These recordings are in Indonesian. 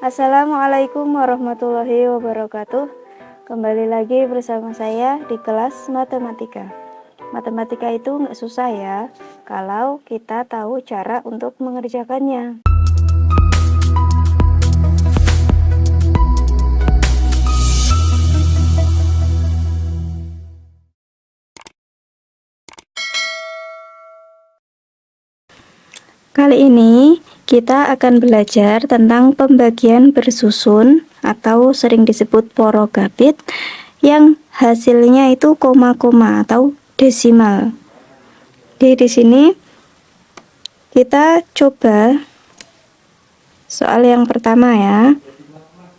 Assalamualaikum warahmatullahi wabarakatuh. Kembali lagi bersama saya di kelas matematika. Matematika itu nggak susah ya Kalau kita tahu cara untuk mengerjakannya. Kali ini kita akan belajar tentang pembagian bersusun atau sering disebut porogabit yang hasilnya itu koma-koma atau desimal. Jadi di sini kita coba soal yang pertama ya.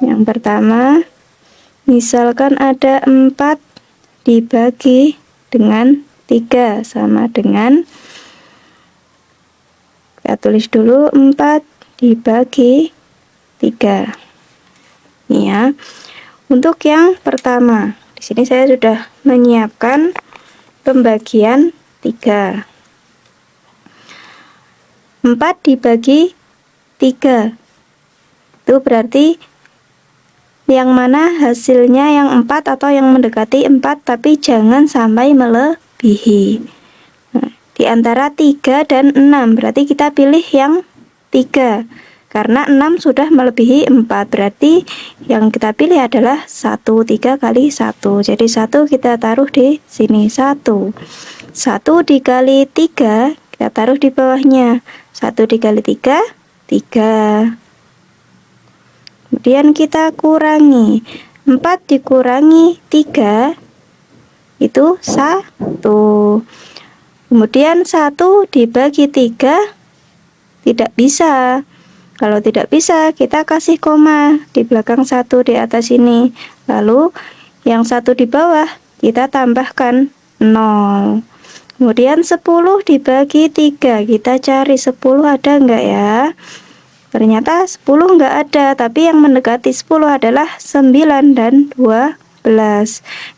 Yang pertama misalkan ada 4 dibagi dengan 3 sama dengan kita tulis dulu. 4 dibagi 3 ini ya. Untuk yang pertama di sini saya sudah menyiapkan pembagian 3 4 dibagi 3 itu berarti yang mana hasilnya yang 4 atau yang mendekati 4 tapi jangan sampai melebihi di antara 3 dan 6 berarti kita pilih yang 3 karena 6 sudah melebihi 4 berarti yang kita pilih adalah 1 3 kali 1 jadi 1 kita taruh di sini 1 1 dikali 3 kita taruh di bawahnya. 1 dikali 3 3 kemudian kita kurangi. 4 dikurangi 3 itu 1 Kemudian satu dibagi tiga tidak bisa. Kalau tidak bisa, kita kasih koma di belakang satu di atas ini. Lalu yang satu di bawah kita tambahkan 0. Kemudian 10 dibagi 3, kita cari 10 ada enggak ya? Ternyata 10 enggak ada, tapi yang mendekati 10 adalah 9 dan 2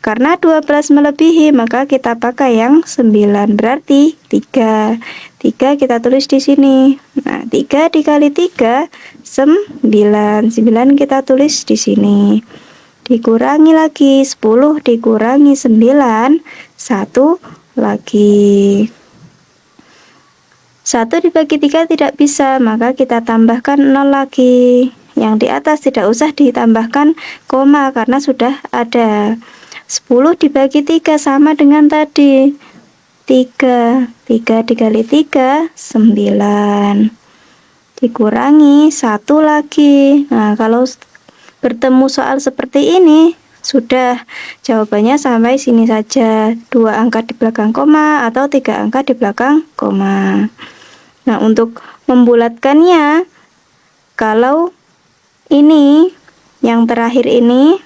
karena 12 melebihi maka kita pakai yang 9 berarti 3 3 kita tulis di sini. Nah 3 dikali 3 9 9 kita tulis di sini. Dikurangi lagi 10 dikurangi 9 1 lagi. 1 dibagi 3 tidak bisa maka kita tambahkan 0 lagi yang di atas tidak usah ditambahkan koma karena sudah ada. 10 dibagi 3 sama dengan tadi. 3 3 dikali 3 9 dikurangi satu lagi. Nah kalau bertemu soal seperti ini sudah. Jawabannya sampai sini saja. Dua angka di belakang koma atau tiga angka di belakang koma. Nah untuk membulatkannya kalau ini yang terakhir ini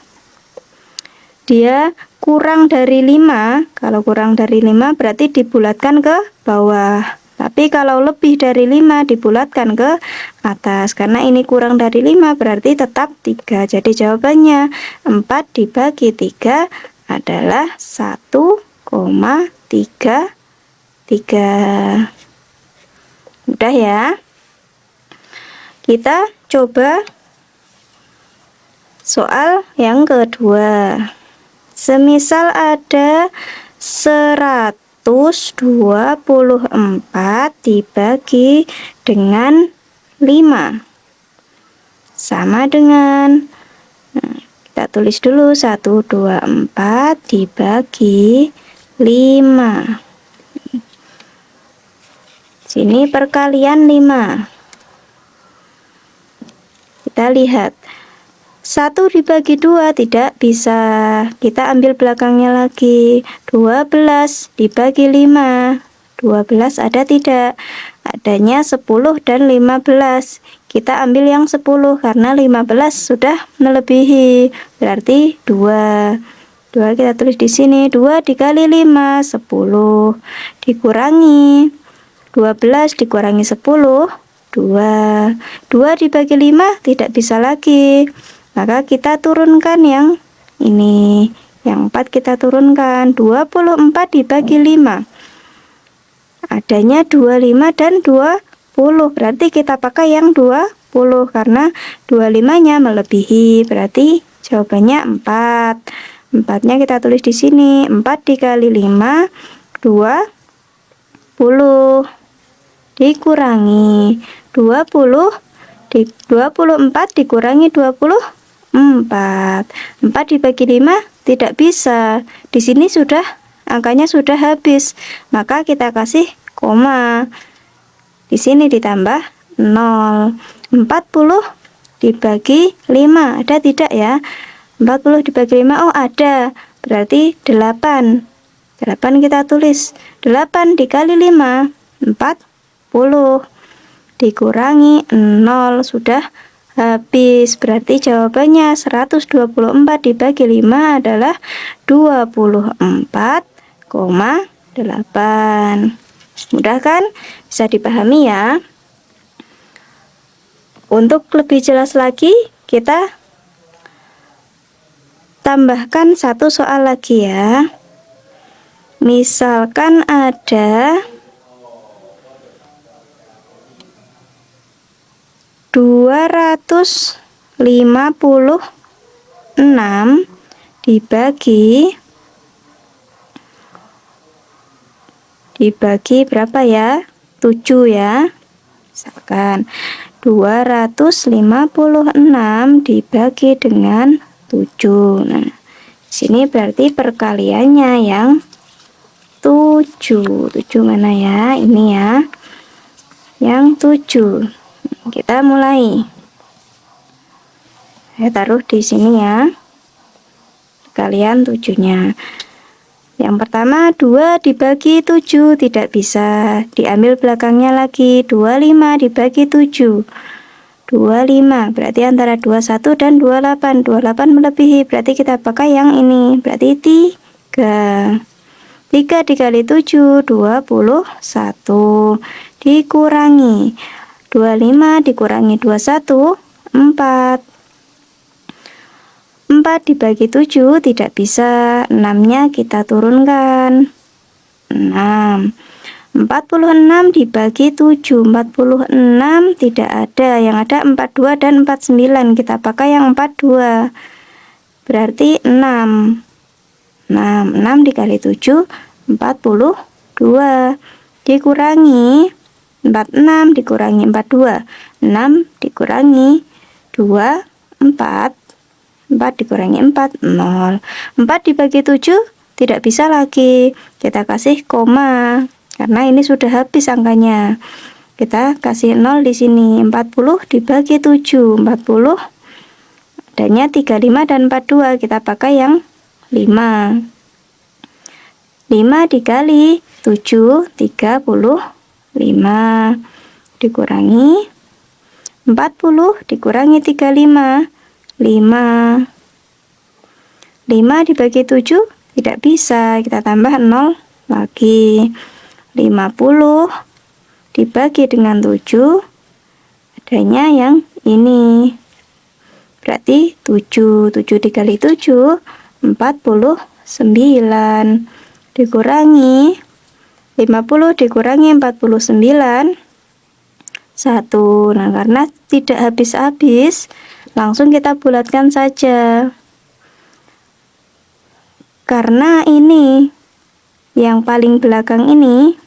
dia kurang dari 5 kalau kurang dari 5 berarti dibulatkan ke bawah. Tapi kalau lebih dari 5 dibulatkan ke atas. Karena ini kurang dari 5 berarti tetap 3 jadi jawabannya 4 dibagi 3 adalah 1,33 mudah ya? Kita coba Soal yang kedua. Semisal ada 124 dibagi dengan 5 Sama dengan nah, Kita tulis dulu. 124 dibagi 5 Sini perkalian 5 Kita lihat 1 dibagi 2 tidak bisa. Kita ambil belakangnya lagi. 12 dibagi 5 12 ada tidak? Adanya 10 dan 15 kita ambil yang 10 karena 15 sudah melebihi. Berarti 2 2 kita tulis di sini. 2 dikali 5 10 dikurangi. 12 dikurangi 10 2 2 dibagi 5 tidak bisa lagi maka kita turunkan yang ini. Yang 4 kita turunkan. 24 dibagi 5 adanya 25 dan 24 berarti kita pakai yang 20 karena 25 nya melebihi. Berarti jawabannya 4 4 nya kita tulis di sini. 4 dikali 5 20 dikurangi 20 di 24 dikurangi 20 4 4 dibagi 5 tidak bisa. Di sini sudah angkanya sudah habis. Maka kita kasih koma. Di sini ditambah 0 40 dibagi 5 ada tidak ya? 40 dibagi 5 oh ada. Berarti 8 8 kita tulis. 8 dikali 5 40 dikurangi 0 sudah habis. Berarti jawabannya 124 dibagi 5 adalah 24,8 mudah kan? Bisa dipahami ya? Untuk lebih jelas lagi kita tambahkan satu soal lagi ya. Misalkan ada 256 dibagi dibagi berapa ya? 7 ya. Misalkan 256 dibagi dengan 7 nah sini berarti perkaliannya yang 7 7 mana ya? Ini ya. Yang 7 kita mulai. Saya taruh di sini ya. Kalian tujuhnya. Yang pertama 2 dibagi 7 tidak bisa diambil belakangnya lagi. 25 dibagi 7 25 berarti antara 21 dan 28 28 melebihi. Berarti kita pakai yang ini. Berarti 3 3 dikali 7 21 dikurangi 25 dikurangi 21 4 4 dibagi 7 tidak bisa 6 nya kita turunkan. 6 46 dibagi 7 46 tidak ada. Yang ada 42 dan 49 kita pakai yang 42 berarti 6 6 6 dikali 7 42 dikurangi 46 dikurangi 42 6 dikurangi 2 4 4 dikurangi 4 0 4 dibagi 7 tidak bisa lagi. Kita kasih koma karena ini sudah habis angkanya. Kita kasih 0 di sini. 40 dibagi 7 40 adanya 35 dan 42 kita pakai yang 5 5 dikali 7 30 5 dikurangi 40 dikurangi 35 5 5 dibagi 7 tidak bisa kita tambah 0 lagi. 50 dibagi dengan 7 adanya yang ini. Berarti 7 7 dikali 7 49 dikurangi 50 dikurangi 49 1 nah karena tidak habis-habis langsung kita bulatkan saja. Karena ini yang paling belakang ini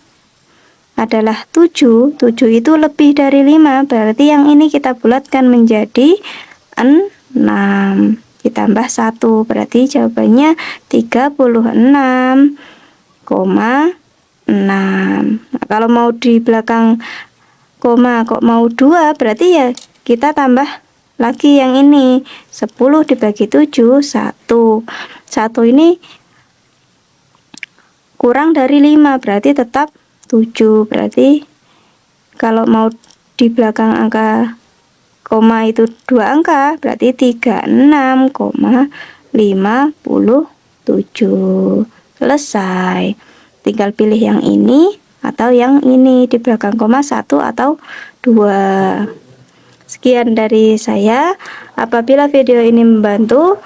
adalah 7 7 itu lebih dari 5 berarti yang ini kita bulatkan menjadi 6 ditambah 1 berarti jawabannya 36 koma 6 nah, kalau mau di belakang koma kok mau 2 berarti ya kita tambah lagi yang ini. 10 dibagi 7 1 1 ini kurang dari 5 berarti tetap 7 berarti kalau mau di belakang angka koma itu dua angka berarti 36,57 selesai tinggal pilih yang ini atau yang ini di belakang koma satu atau dua sekian dari saya apabila video ini membantu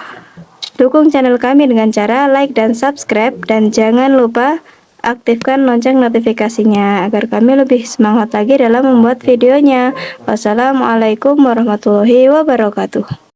dukung channel kami dengan cara like dan subscribe dan jangan lupa aktifkan lonceng notifikasinya agar kami lebih semangat lagi dalam membuat videonya. Wassalamualaikum warahmatullahi wabarakatuh.